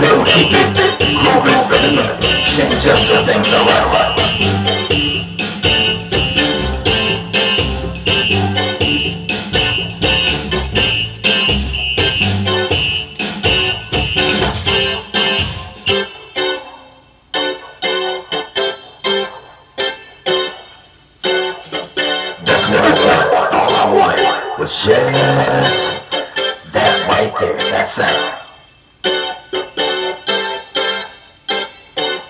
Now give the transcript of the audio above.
keep it grooving. Change up so things are right. That's what I want. All I wanted was just that right there, that sound.